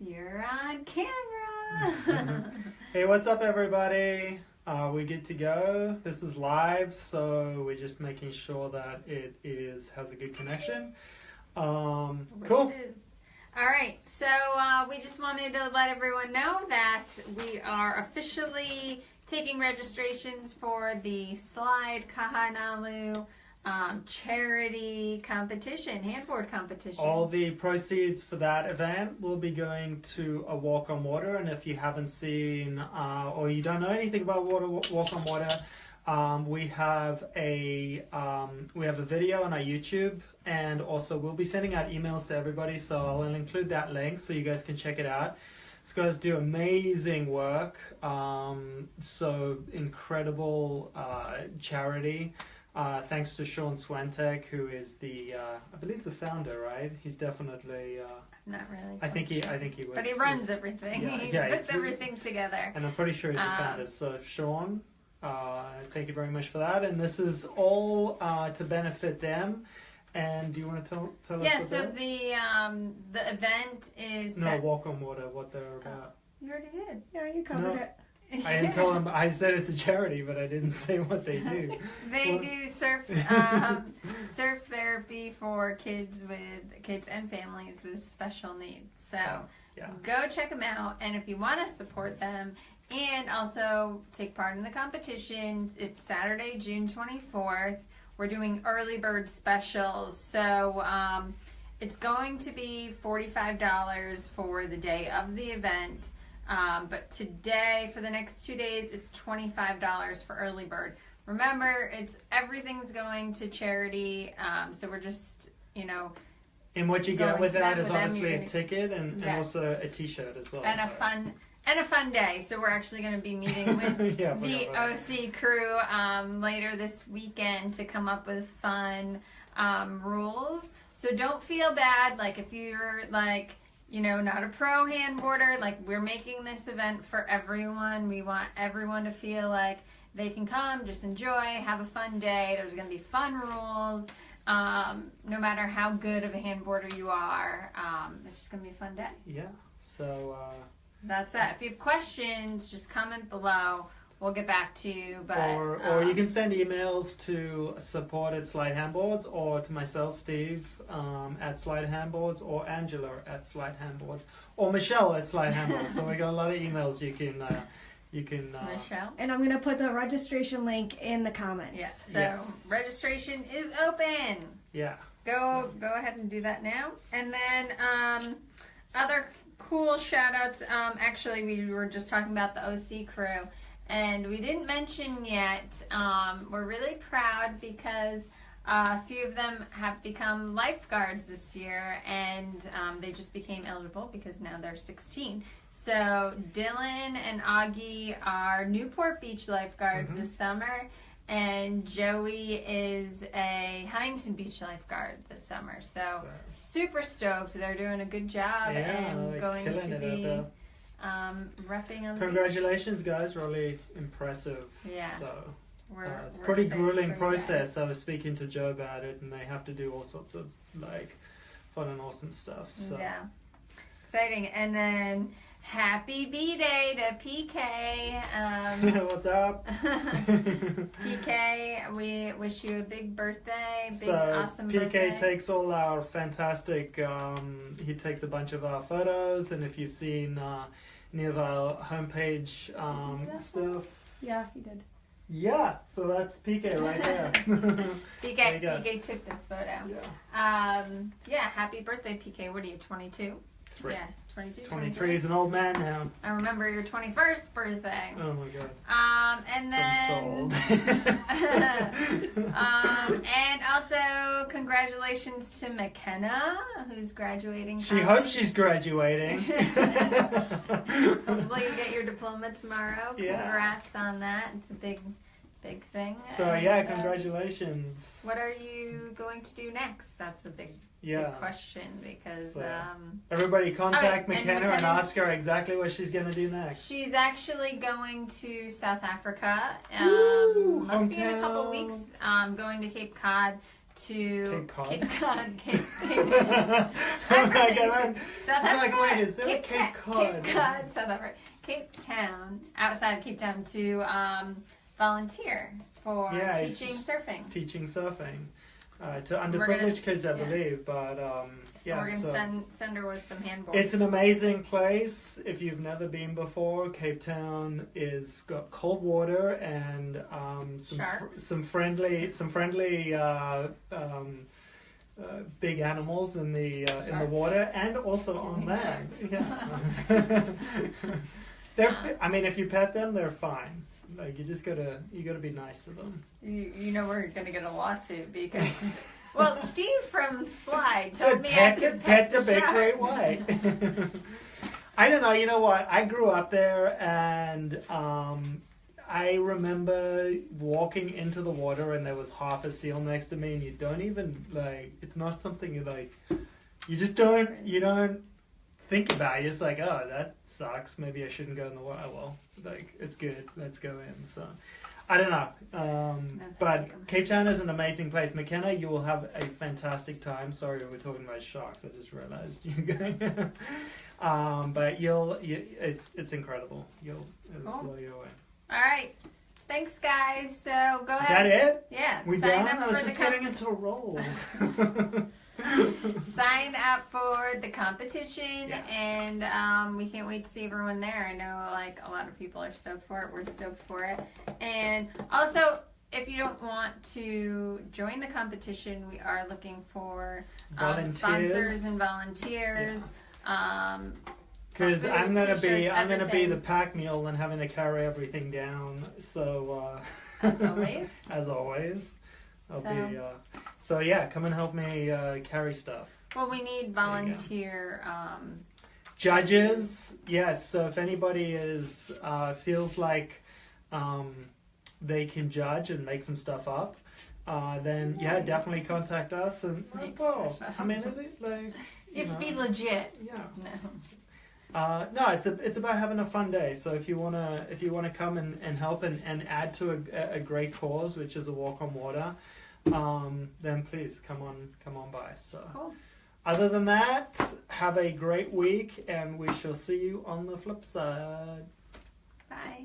You're on camera. Hey, what's up, everybody? Uh, we good to go. This is live, so we're just making sure that it is has a good connection. Um, cool. All right, so uh, we just wanted to let everyone know that we are officially taking registrations for the Slide Kahanalu um, charity competition, handboard competition. All the proceeds for that event will be going to a walk on water. And if you haven't seen uh, or you don't know anything about water, walk on water, um, we have a um, we have a video on our YouTube, and also we'll be sending out emails to everybody. So I'll include that link so you guys can check it out. These guys do amazing work. Um, so incredible uh, charity. Uh, thanks to Sean Swentek, who is the, uh, I believe, the founder. Right? He's definitely. Uh, Not really. I think he. I think he was. But he runs everything. yeah, he yeah, puts everything together. And I'm pretty sure he's the Um, founder. So Sean, uh, thank you very much for that. And this is all uh, to benefit them. And do you want to tell tell Yeah, us so about? the um, the event is. No, walk on water. What they're about. You already did. Yeah, you covered No. it. I didn't tell them. I said it's a charity, but I didn't say what they do. They What? do surf um, surf therapy for kids with kids and families with special needs. So yeah. go check them out, and if you want to support them and also take part in the competition, it's Saturday, June twenty fourth. We're doing early bird specials, so um, it's going to be forty five dollars for the day of the event. Um, but today, for the next two days, it's $25 for early bird. Remember, it's everything's going to charity. Um, so we're just, you know, And what you get with that is them, with them, obviously you're a ticket and, Yeah. and also a T-shirt as well. and a fun and a fun day. So we're actually going to be meeting with yeah, the. OC crew um, later this weekend to come up with fun um, rules. So don't feel bad. Like if you're like you know not a pro handboarder, like we're making this event for everyone. We want everyone to feel like they can come, just enjoy, have a fun day. There's going to be fun rules. Um, no matter how good of a handboarder you are, um, it's just going to be a fun day. Yeah. So. Uh, That's it. If you have questions, just comment below. We'll get back to you. But or or you um, can send emails to support at Slide Handboards or to myself, Steve, um, at Slide Handboards or Angela at Slide Handboards or Michelle at Slide Handboards. so we got a lot of emails you can uh, you can uh, Michelle. And I'm gonna put the registration link in the comments. Yes. So Yes. registration is open. yeah. Go go ahead and do that now. And then um, other cool shout outs. Um, actually, we were just talking about the OC crew, and we didn't mention yet. Um, we're really proud because. Uh, a few of them have become lifeguards this year, and um, they just became eligible because now they're 16. So Dylan and Augie are Newport Beach lifeguards Mhm. this summer, and Joey is a Huntington Beach lifeguard this summer. So So, super stoked. They're doing a good job yeah, and going to be. Um, repping on the. Congratulations, guys! Really impressive. Yeah. So We're, uh, it's pretty grueling process. I was speaking to Joe about it, and they have to do all sorts of like fun and awesome stuff. So Yeah. Exciting. And then happy B Day to PK. Um, what's up? PK, we wish you a big birthday, big so awesome PK birthday. takes all our fantastic. Um, he takes a bunch of our photos, and if you've seen uh, any of our homepage um, stuff, Yeah, he did. yeah. So that's PK right there. PK, There. PK took this photo. yeah. Um, yeah, happy birthday, PK. What are you, 22? Three. Yeah, 22, 23 is an old man now. I remember your 21st birthday. Oh my god. Um, and then. Um, and also, congratulations to McKenna, who's graduating. she college. hopes she's graduating. Hopefully, you get your diploma tomorrow. Yeah. Congrats on that. It's a big, big thing. so And, yeah, uh, congratulations. what are you going to do next? That's the big, Yeah. big question because So- um, Everybody contact Oh, McKenna and, ask her exactly what she's gonna do next. she's actually going to South Africa. Um, must be in a couple weeks. Um, going to Cape Cod to Cape Cod. Cape Cod, Cape, Cape I'm I'm like, I'm- South I'm like, Africa. wait, is there a Cape Cod? Cape Cod, South Africa. Cape Town, outside of Cape Town, to um, volunteer for Yeah, teaching surfing. teaching surfing uh, to underprivileged kids, I yeah. believe. But um, yeah, We're gonna so send send her with some handballs. it's an amazing place. If you've never been before, Cape Town is got cold water and um, some fr- some friendly some friendly. Uh, um, uh, big animals in the uh, in the water and also on land. sharks. Yeah, they're. I mean, if you pet them, they're fine. Like you just gotta you gotta be nice to them. You, you know we're gonna get a lawsuit because well Steve from Slide told me I pet, the, could pet pet the big great white. I don't know. You know what? I grew up there, and um, I remember walking into the water, and there was half a seal next to me, and you don't even like. It's not something you like. You just don't. You don't think about. it. You're just like, oh, that sucks. Maybe I shouldn't go in the water. Well, like it's good. Let's go in. So. I don't know, um, No, but you. Cape Town is an amazing place. McKenna, you will have a fantastic time. Sorry, we're talking about sharks. I just realized you're going. um, but you'll, you, it's it's incredible. You'll it'll Cool. blow you away. All right, thanks guys. So go Is ahead. that it? Yeah, We done? I was just getting into a roll. sign up for the competition, Yeah. and um, we can't wait to see everyone there. I know like a lot of people are stoked for it. We're stoked for it, and also. If you don't want to join the competition, we are looking for um, sponsors and volunteers. Um, Because I'm gonna be I'm gonna be the pack mule and having to carry everything down. So uh, As always. as always, I'll So- be. Uh, so yeah, come and help me uh, carry stuff. Well, we need volunteer. Um, Judges, yes. So if anybody is uh, feels like um, they can judge and make some stuff up, uh, then yeah, Right. definitely contact us. And well, I mean, it like you be legit. yeah. No. Uh, no, it's a, it's about having a fun day. So if you wanna if you wanna come and, and help and, and add to a, a great cause, which is a walk on water, um, then please come on come on by. So Cool. other than that, have a great week, and we shall see you on the flip side. Bye.